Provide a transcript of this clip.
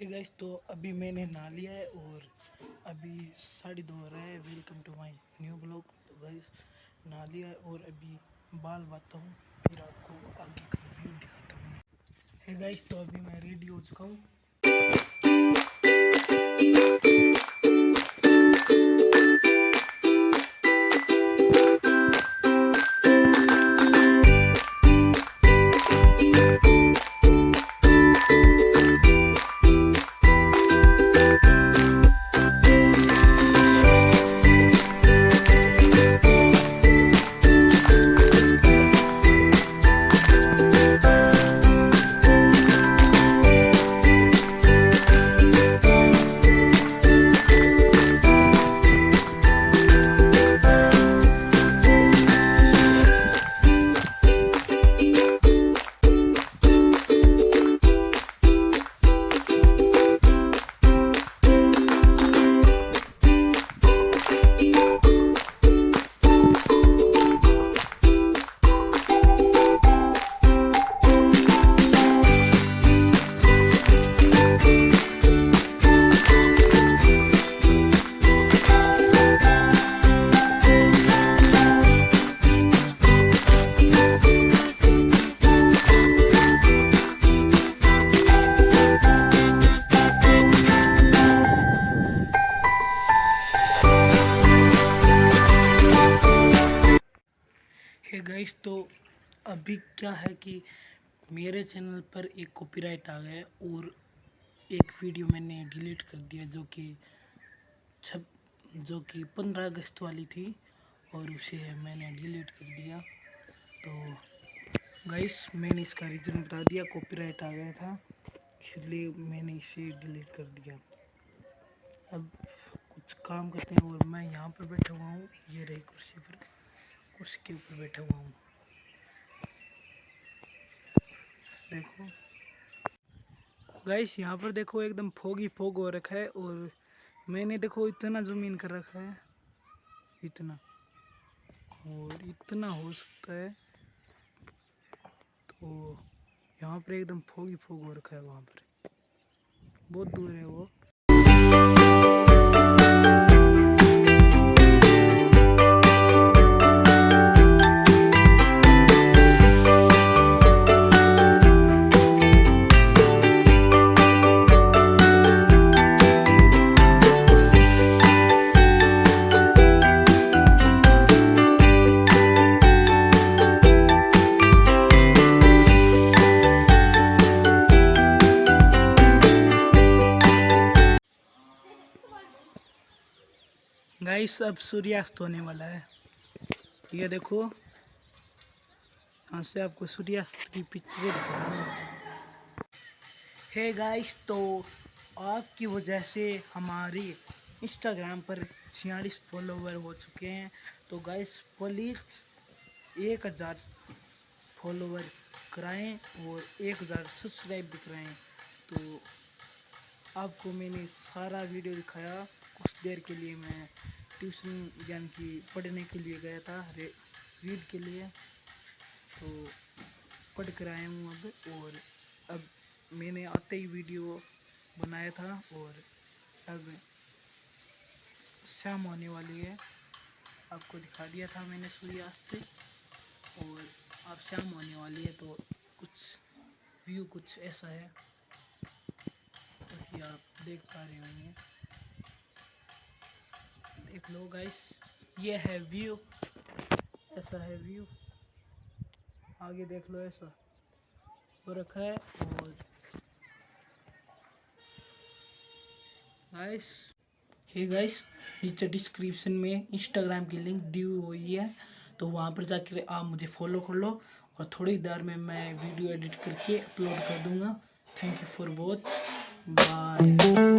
Hey guys तो अभी मैंने नहा लिया है और अभी साढ़े दो रहा है। Welcome to my new blog तो गाइस नहा लिया है और अभी बाल बाता हूँ। फिर आपको आगे का व्यू दिखाता हूँ। हे गाइस तो अभी मैं रेडी हो चुका हूँ। है गाइस तो अभी क्या है कि मेरे चैनल पर एक कॉपीराइट आ गया और एक वीडियो मैंने डिलीट कर दिया जो कि छब, जो कि पंद्रह अगस्त वाली थी और उसे मैंने डिलीट कर दिया। तो गाइस मैंने इसका रीज़न बता दिया कॉपीराइट आ गया था, इसलिए मैंने इसे डिलीट कर दिया। अब कुछ काम करते हैं और मैं यहाँ पर बैठा हुआ हूँ, ये रही कुर्सी पर। उसके ऊपर बैठा हुआ हूँ। देखो। गाइस यहाँ पर देखो एकदम फोगी फोग हो रखा है और मैंने देखो इतना ज़मीन कर रखा है। इतना। और इतना हो सकता है। तो यहाँ पर एकदम फोगी फोग हो रखा है वहाँ पर। बहुत दूर है वो। गाइस अब सूर्यास्त होने वाला है। ये देखो, यहाँ से आपको सूर्यास्त की पिक्चरें दिखा रहा हूँ गाइस तो आपकी वजह से हमारी इंस्टाग्राम पर छियालीस फॉलोवर हो चुके हैं। तो गाइस प्लीज़ एक हज़ार फॉलोवर कराएँ और एक हज़ार सब्सक्राइब भी कराएँ। तो आपको मैंने सारा वीडियो दिखाया। देर के लिए मैं ट्यूशन यानी कि पढ़ने के लिए गया था रीड के लिए। तो पढ़ कर आया हूँ अब और अब मैंने आते ही वीडियो बनाया था और अब शाम होने वाली है। आपको दिखा दिया था मैंने सूर्यास्त और अब शाम होने वाली है तो कुछ व्यू कुछ ऐसा है कि आप देख पा रहे होंगे। देख लो गाइस ये है व्यू ऐसा है व्यू आगे देख लो ऐसा। हो रखा है और गाइस हे गाइस नीचे डिस्क्रिप्शन में इंस्टाग्राम की लिंक दी हुई है तो वहाँ पर जाकर आप मुझे फॉलो कर लो और थोड़ी देर में मैं वीडियो एडिट करके अपलोड कर दूँगा। Thank you for watch bye